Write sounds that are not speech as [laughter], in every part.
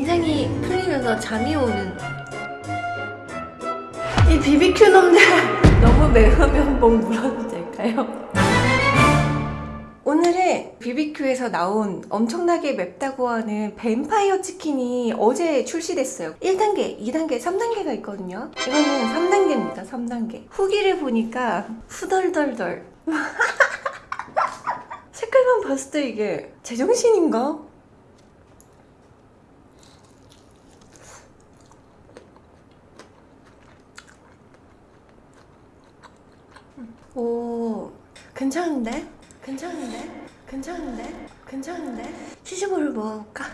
긴장이 풀리면서 잠이 오는. 이 BBQ 놈들 [laughs] 너무 매우면 뭐 물어도 될까요? 오늘은 BBQ에서 나온 엄청나게 맵다고 하는 뱀파이어 치킨이 어제 출시됐어요. 1단계, 2단계, 3단계가 있거든요. 이거는 3단계입니다 3단계. 후기를 보니까 후덜덜덜. [laughs] 색깔만 봤을 때 이게 제정신인가? 오 괜찮은데? 괜찮은데? 괜찮은데? 괜찮은데? 치즈볼을 먹어볼까?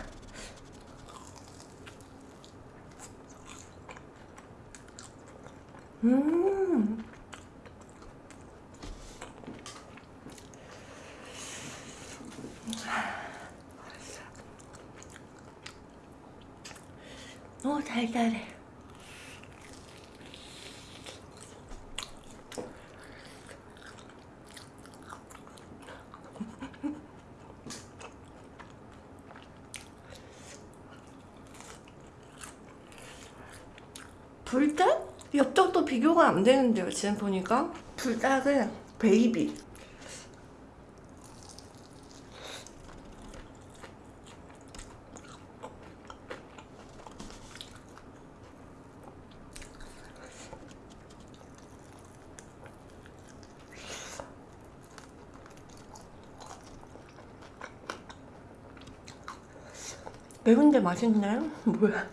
음오 달달해 불닭? 엽떡도 비교가 안 되는데요 지금 보니까 불닭은 베이비 매운데 맛있나요? 뭐야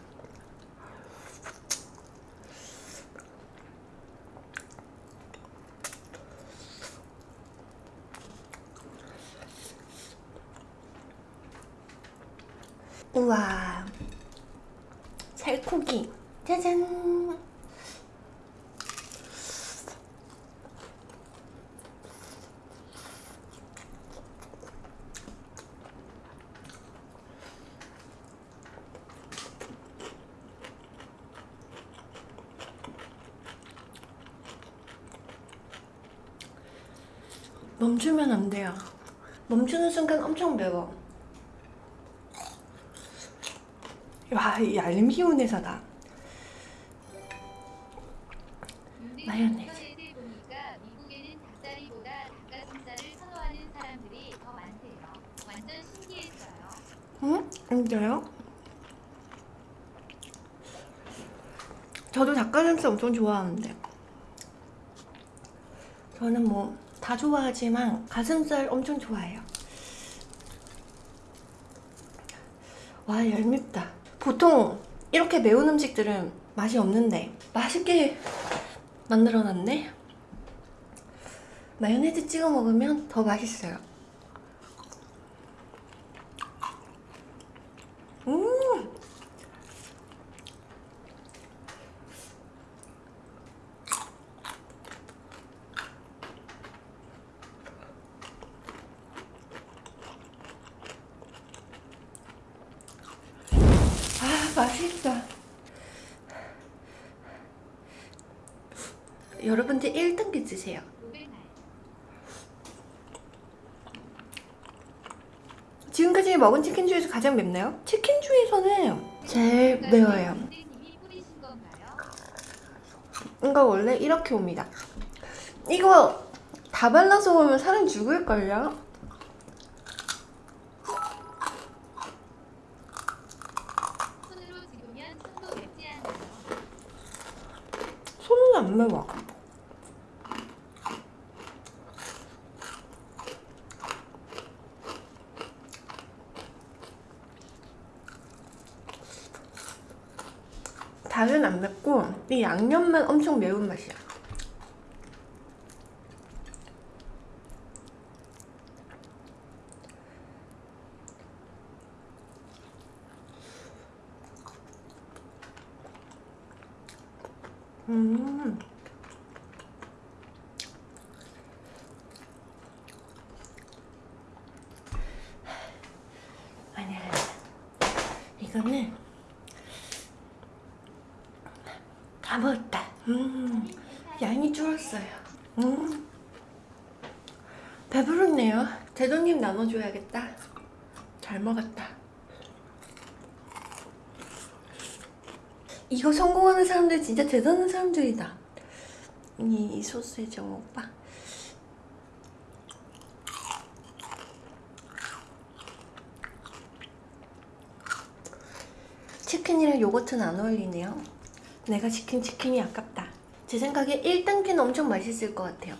우와 살코기. 짜잔. 멈추면 안 돼요. 멈추는 순간 엄청 매워 와, 이 얄미운 회사다. 마요네즈. 응? 진짜요? 저도 닭가슴살 엄청 좋아하는데 저는 뭐 다 좋아하지만 가슴살 엄청 좋아해요 와 얄밉다 보통 이렇게 매운 음식들은 맛이 없는데 맛있게 만들어놨네. 마요네즈 찍어 먹으면 더 맛있어요 음 아 맛있다 여러분들 1등기 드세요 로베말. 지금까지 먹은 치킨 중에서 가장 맵나요? 치킨 중에서는 제일 매워요? 이거 원래 이렇게 옵니다 이거 다 발라서 오면 사람 죽을걸요? 손으로 집으면 손도 맵지 않아요. 손은 안 매워 닭은 안 맵고 이 양념만 엄청 매운 맛이야 음. 아니야. 이거는 다 먹었다. 음. 양이 줄었어요. 음. 배부르네요. 대도님 나눠줘야겠다. 잘 먹었다. 이거 성공하는 사람들 진짜 대단한 사람들이다. 이, 이정 오빠. 치킨이랑 요거트는 안 어울리네요. 내가 시킨 치킨이 아깝다. 제 생각에 1단계는 엄청 맛있을 것 같아요.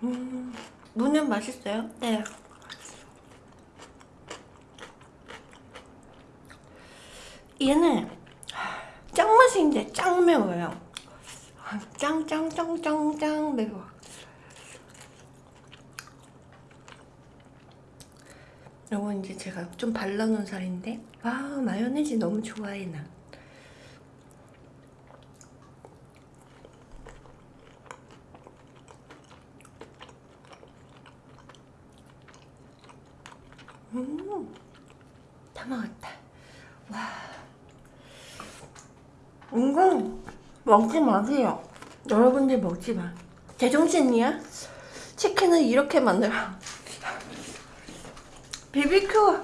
음, 무는 맛있어요? 네. 얘는 짱맛인데 짱 매워요. 짱짱짱짱짱 매워. 이건 이제 제가 좀 발라놓은 살인데 아 마요네즈 너무 좋아해 나. 음, 다 먹었다. 와, 이거 먹지 마세요. 여러분들 먹지 마. 제정신이야? 치킨을 이렇게 만들어. 비비큐,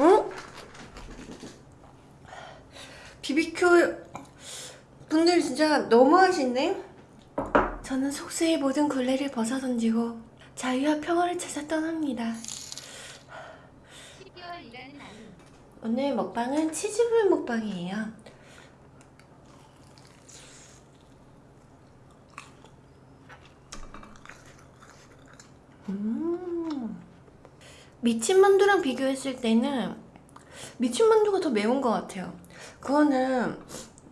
응? 비비큐 분들 진짜 너무하시네. 저는 속세의 모든 굴레를 벗어던지고 자유와 평화를 찾아 떠납니다. 10개월 일하는 아이 오늘 먹방은 치즈볼 먹방이에요. 음. 미친 만두랑 비교했을 때는 미친 만두가 더 매운 것 같아요. 그거는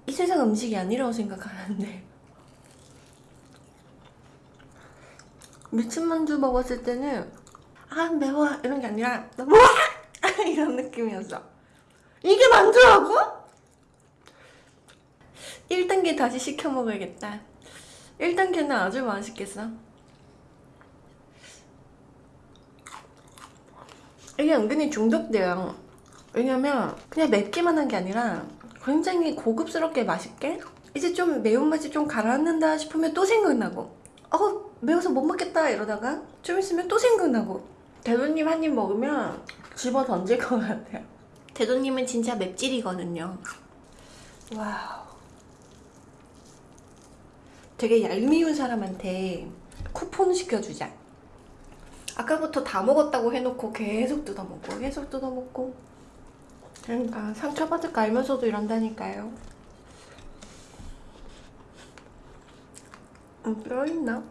이 세상 음식이 아니라고 생각하는데. 미친 만두 먹었을 때는 아 매워 이런 게 아니라 와 [laughs] 이런 느낌이었어. 이게 만두라고? 1단계 다시 시켜 먹어야겠다. 1단계는 아주 맛있겠어. 이게 은근히 중독돼요. 왜냐면 그냥 맵기만 한 게 아니라 굉장히 고급스럽게 맛있게 이제 좀 매운맛이 좀 가라앉는다 싶으면 또 생각나고 어 매워서 못 먹겠다 이러다가 좀 있으면 또 생각나고 대도님 한 입 먹으면 집어 던질 것 같아요. 대도님은 진짜 맵찔이거든요. wow. 되게 얄미운 사람한테 쿠폰 시켜주자. 아까부터 다 먹었다고 해놓고 계속 뜯어먹고 계속 뜯어먹고 그러니까 상처받을 거 알면서도 이런다니까요. 음, 뼈 있나?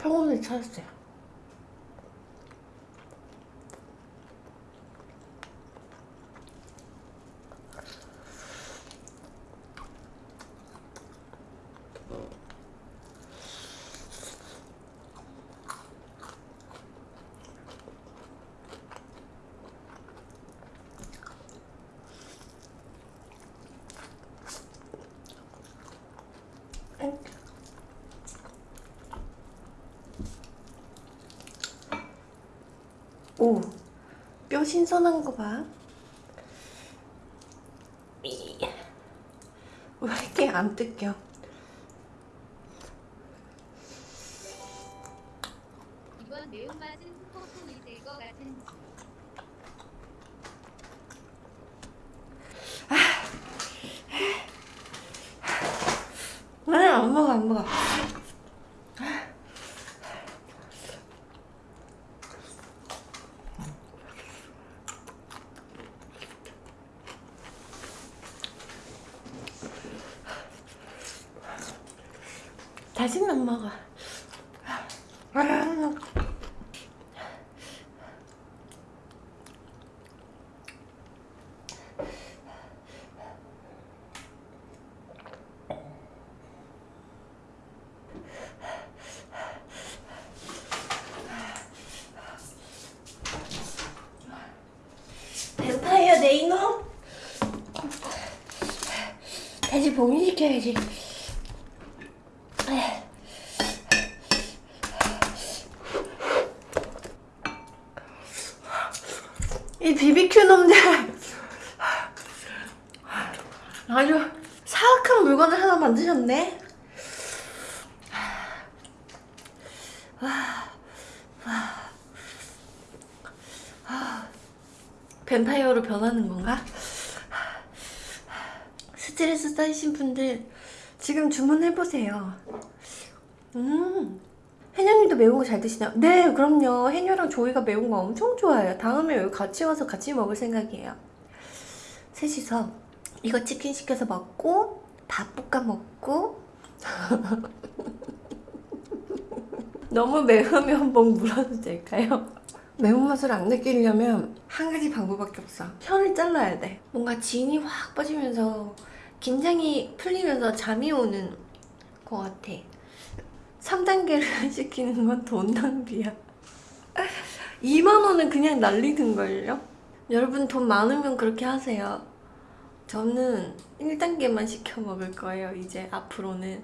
평온을 찾았어요. 오, 뼈 신선한 거 봐. 이. 왜 이렇게 안 뜯겨? 이번 매운맛은 폭풍이 될것 같은지 아니, 안 먹어, 안 먹어. 자신만 먹어 뱀파이어 내 이놈. 다시 봉인시켜야지. 이 BBQ 놈들 아주 사악한 물건을 하나 만드셨네. 뱀파이어로 변하는 건가? 스트레스 쌓이신 분들 지금 주문해보세요. 음, 해녀님도 매운 거 잘 드시나요? 네, 그럼요. 해녀랑 조이가 매운 거 엄청 좋아해요. 다음에 여기 같이 와서 같이 먹을 생각이에요. 셋이서 이거 치킨 시켜서 먹고 밥 볶아 먹고 [laughs] 너무 매우면 목 물어도 될까요? 매운맛을 안 느끼려면 한 가지 방법밖에 없어. 혀를 잘라야 돼. 뭔가 진이 확 빠지면서 긴장이 풀리면서 잠이 오는 것 같아. 3단계를 [laughs] 시키는 건 돈 낭비야. 2만원은 그냥 날리는걸요? 여러분 돈 많으면 그렇게 하세요. 저는 1단계만 시켜 먹을 거예요, 이제 앞으로는.